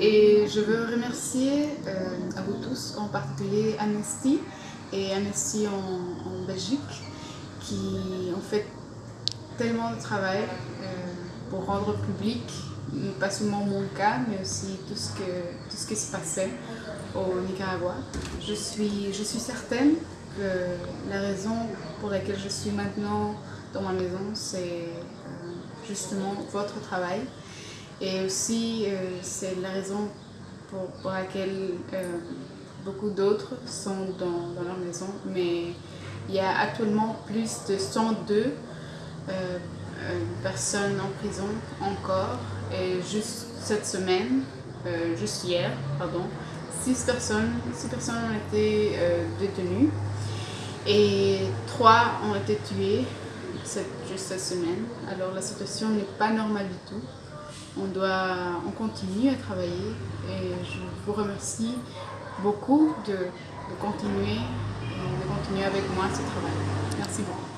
et je veux remercier euh, à vous tous, en particulier Amnesty et Amnesty en, Belgique qui ont fait tellement de travail euh, pour rendre public, pas seulement mon cas, mais aussi tout ce, que, tout ce qui se passait au Nicaragua. Je suis, je suis certaine que la raison pour laquelle je suis maintenant dans ma maison, c'est euh, justement votre travail. Et aussi, euh, c'est la raison pour, pour laquelle beaucoup d'autres sont dans, dans, leur maison. Mais il y a actuellement plus de 102 euh, personnes en prison encore. Et juste cette semaine, euh, juste hier, pardon, 6 personnes, six personnes ont été euh, détenues et 3 ont été tuées cette, juste cette semaine. Alors la situation n'est pas normale du tout. On, doit, on continue à travailler et je vous remercie beaucoup de, de continuer, de continuer avec moi ce travail. Merci beaucoup.